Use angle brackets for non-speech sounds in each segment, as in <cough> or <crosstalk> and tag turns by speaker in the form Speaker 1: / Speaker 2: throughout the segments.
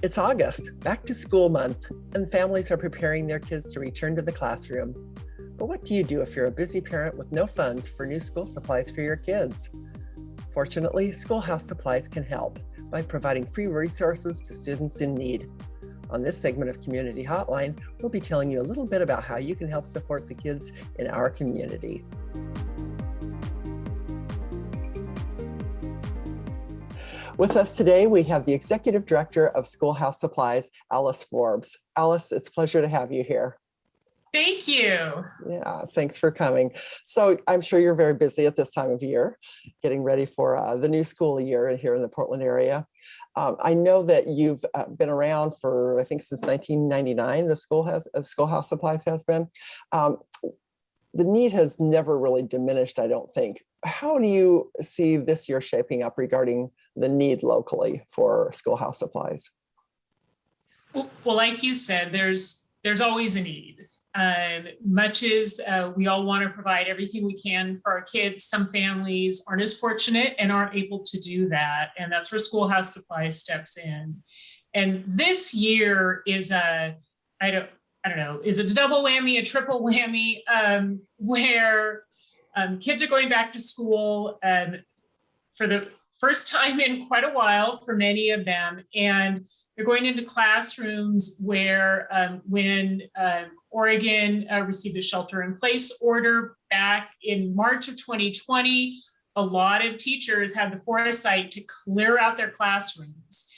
Speaker 1: It's August, back to school month, and families are preparing their kids to return to the classroom. But what do you do if you're a busy parent with no funds for new school supplies for your kids? Fortunately, Schoolhouse Supplies can help by providing free resources to students in need. On this segment of Community Hotline, we'll be telling you a little bit about how you can help support the kids in our community. With us today, we have the Executive Director of Schoolhouse Supplies, Alice Forbes. Alice, it's a pleasure to have you here.
Speaker 2: Thank you.
Speaker 1: Yeah, thanks for coming. So I'm sure you're very busy at this time of year, getting ready for uh, the new school year here in the Portland area. Um, I know that you've uh, been around for, I think since 1999, the school has, uh, Schoolhouse Supplies has been. Um, the need has never really diminished, I don't think. How do you see this year shaping up regarding the need locally for schoolhouse supplies?
Speaker 2: Well, like you said, there's there's always a need. Um, much as uh, we all want to provide everything we can for our kids, some families aren't as fortunate and aren't able to do that. And that's where Schoolhouse Supplies steps in. And this year is a, I don't, I don't know, is it a double whammy, a triple <laughs> whammy, um, where um, kids are going back to school um, for the first time in quite a while for many of them. And they're going into classrooms where um, when uh, Oregon uh, received the shelter in place order back in March of 2020, a lot of teachers had the foresight to clear out their classrooms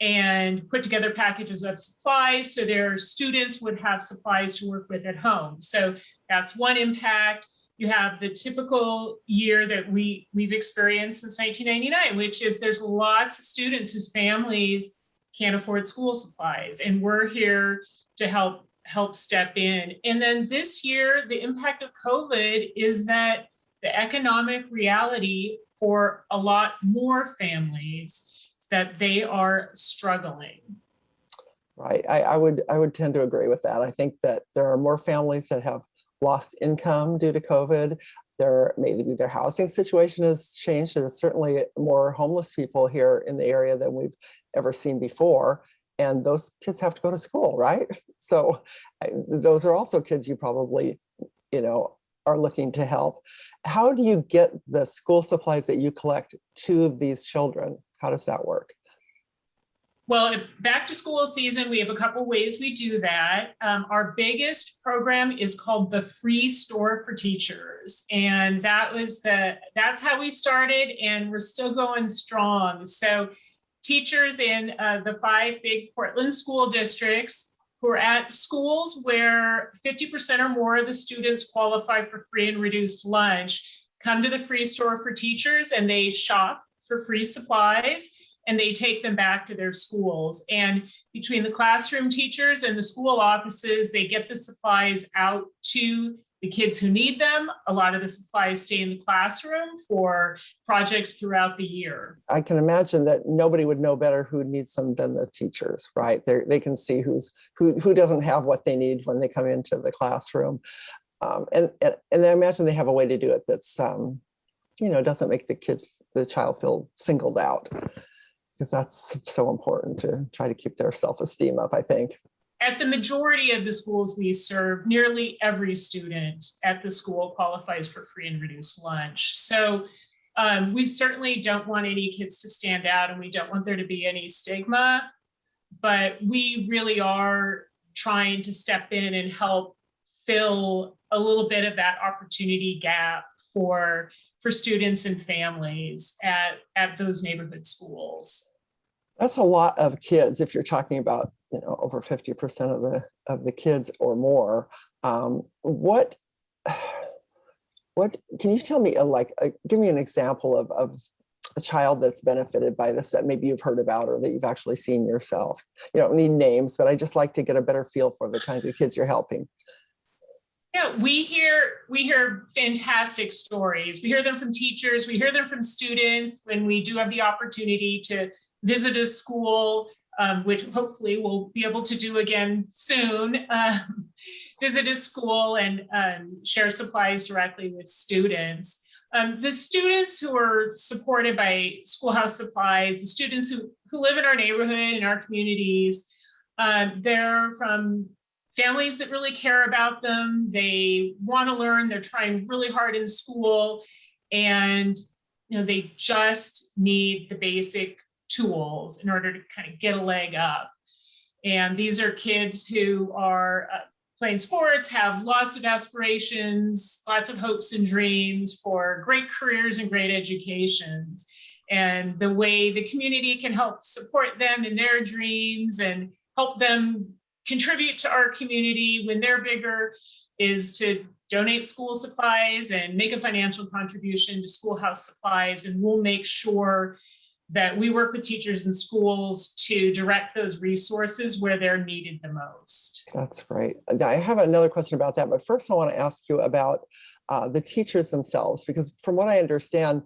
Speaker 2: and put together packages of supplies so their students would have supplies to work with at home. So that's one impact. You have the typical year that we, we've experienced since 1999, which is there's lots of students whose families can't afford school supplies. And we're here to help help step in. And then this year, the impact of COVID is that the economic reality for a lot more families is that they are struggling.
Speaker 1: Right. I, I, would I would tend to agree with that. I think that there are more families that have lost income due to COVID. Their, maybe their housing situation has changed. There's certainly more homeless people here in the area than we've ever seen before. And those kids have to go to school, right? <laughs> So those are also kids you probably, you know, are looking to help. How do you get the school supplies that you collect to these children? How does that work?
Speaker 2: Well, back to school season, we have a couple ways we do that. Um, our biggest program is called the Free Store for Teachers. And that was the, that's how we started and we're still going strong. So teachers in uh, the five big Portland school districts who are at schools where 50% or more of the students qualify for free and reduced lunch come to the Free Store for Teachers and they shop for free supplies and they take them back to their schools. And between the classroom teachers and the school offices, they get the supplies out to the kids who need them. A lot of the supplies stay in the classroom for projects throughout the year.
Speaker 1: I can imagine that nobody would know better who needs them than the teachers, right? they they can see who's who, who doesn't have what they need when they come into the classroom. Um, and, and, and I imagine they have a way to do it that's, um, you know, doesn't make the kid the child feel singled out because that's so important to try to keep their self-esteem up, I think.
Speaker 2: At the majority of the schools we serve, nearly every student at the school qualifies for free and reduced lunch. So um, we certainly don't want any kids to stand out and we don't want there to be any stigma, but we really are trying to step in and help fill a little bit of that opportunity gap for for students and families at, at those neighborhood schools.
Speaker 1: That's a lot of kids if you're talking about, you know, over 50% of the of the kids or more. Um, what <sighs> what can you tell me a, like a, give me an example of, of a child that's benefited by this that maybe you've heard about or that you've actually seen yourself you don't need names but i just like to get a better feel for the kinds of kids you're helping
Speaker 2: yeah, we hear we hear fantastic stories. We hear them from teachers, we hear them from students when we do have the opportunity to visit a school, um, which hopefully we'll be able to do again soon, <laughs> um, visit a school and um, share supplies directly with students. Um, the students who are supported by Schoolhouse Supplies, the students who, who live in our neighborhood, in our communities. Uh, they're from families that really care about them. They want to learn. They're trying really hard in school, and you know they just need the basic tools in order to kind of get a leg up. And these are kids who are uh, playing sports, have lots of aspirations, lots of hopes and dreams for great careers and great educations. And the way the community can help support them in their dreams and help them contribute to our community when they're bigger is to donate school supplies and make a financial contribution to schoolhouse supplies. And we'll make sure that we work with teachers and schools to direct those resources where they're needed the most.
Speaker 1: That's great. I have another question about that, but first I want to ask you about uh, the teachers themselves, because from what I understand,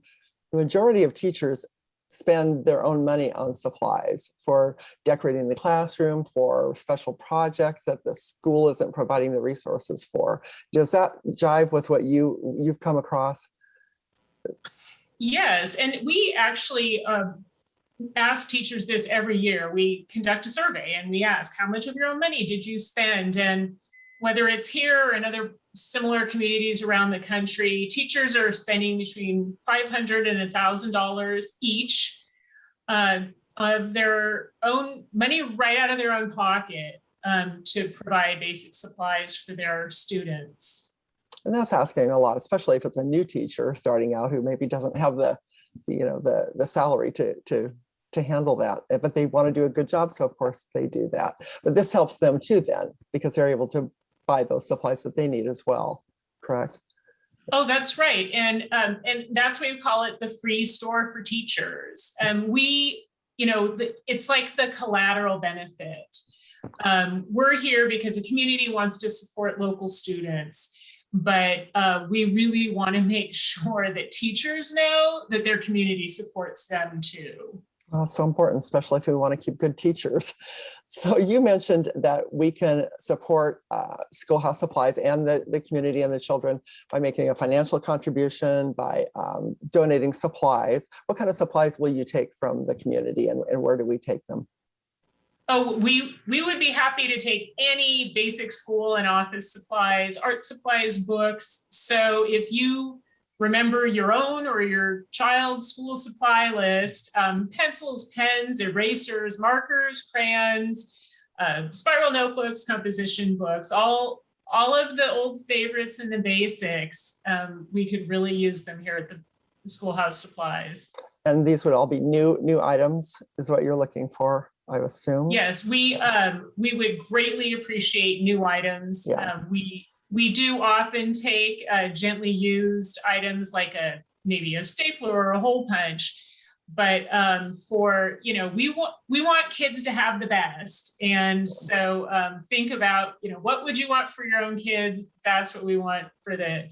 Speaker 1: the majority of teachers spend their own money on supplies for decorating the classroom, for special projects that the school isn't providing the resources for. Does that jive with what you, you've come across?
Speaker 2: Yes, and we actually uh, ask teachers this every year. We conduct a survey and we ask, how much of your own money did you spend? And whether it's here or in other similar communities around the country, teachers are spending between 500 and $1,000 each uh, of their own money right out of their own pocket um, to provide basic supplies for their students.
Speaker 1: And that's asking a lot, especially if it's a new teacher starting out who maybe doesn't have the, you know, the, the salary to, to, to handle that, eh, but they want to do a good job. So of course they do that, but this helps them too then, because they're able to buy those supplies that they need as well, correct?
Speaker 2: Oh, that's right. And, um, and that's why we call it the free store for teachers. And um, we, you know, the, it's like the collateral benefit. Um, we're here because the community wants to support local students but uh, we really want to make sure that teachers know that their community supports them too.
Speaker 1: Well, so important, especially if we want to keep good teachers. <laughs> So you mentioned that we can support uh, schoolhouse supplies and the, the community and the children by making a financial contribution, by um, donating supplies. What kind of supplies will you take from the community and, and where do we take them?
Speaker 2: Oh, we, we would be happy to take any basic school and office supplies, art supplies, books. So if you remember your own or your child's school supply list, um, pencils, pens, erasers, markers, crayons, uh, spiral notebooks, composition books, all, all of the old favorites and the basics, um, we could really use them here at the schoolhouse supplies.
Speaker 1: And these would all be new new items is what you're looking for. I assume.
Speaker 2: Yes, we um, we would greatly appreciate new items.
Speaker 1: Yeah.
Speaker 2: Um, we we do often take uh, gently used items like a maybe a stapler or a hole punch, but um, for you know we want we want kids to have the best, and so um, think about you know what would you want for your own kids? That's what we want for the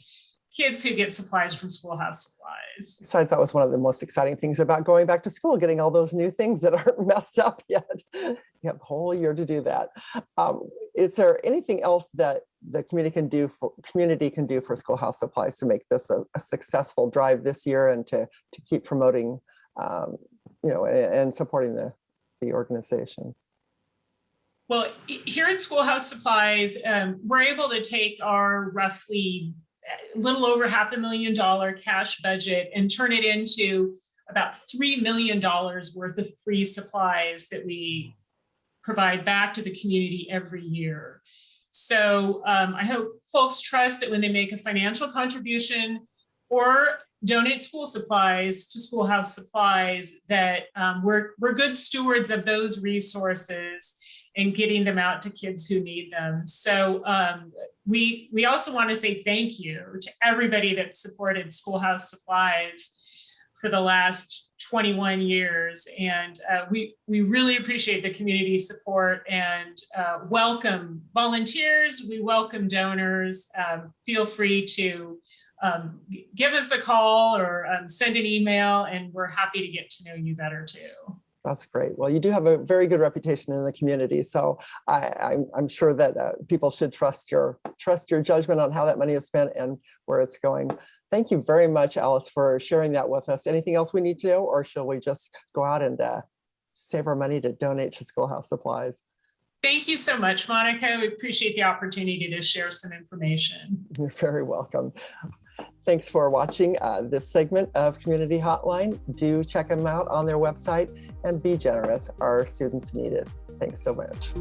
Speaker 2: kids who get supplies from schoolhouse supplies.
Speaker 1: Besides, that was one of the most exciting things about going back to school, getting all those new things that <laughs> aren't messed up yet. You have a whole year to do that. Um, is there anything else that the community can do for community can do for schoolhouse supplies to make this a, a successful drive this year and to to keep promoting, um, you know, and, and supporting the the organization?
Speaker 2: Well, here at Schoolhouse Supplies, um, we're able to take our roughly a little over half a million dollar cash budget and turn it into about $3 million worth of free supplies that we provide back to the community every year. So um, I hope folks trust that when they make a financial contribution or donate school supplies to schoolhouse supplies, that um, we're, we're good stewards of those resources and getting them out to kids who need them. So um, we, we also want to say thank you to everybody that supported Schoolhouse Supplies for the last 21 years. And uh, we, we really appreciate the community support and uh, welcome volunteers. We welcome donors. Um, feel free to um, give us a call or um, send an email and we're happy to get to know you better too.
Speaker 1: That's great. Well, you do have a very good reputation in the community, so I, am sure that uh, people should trust your trust your judgment on how that money is spent and where it's going. Thank you very much, Alice, for sharing that with us. Anything else we need to know, or shall we just go out and uh, save our money to donate to schoolhouse supplies.
Speaker 2: Thank you so much, Monica. We appreciate the opportunity to share some information.
Speaker 1: You're very welcome. Thanks for watching uh, this segment of Community Hotline. Do check them out on their website and be generous. Our students need it. Thanks so much.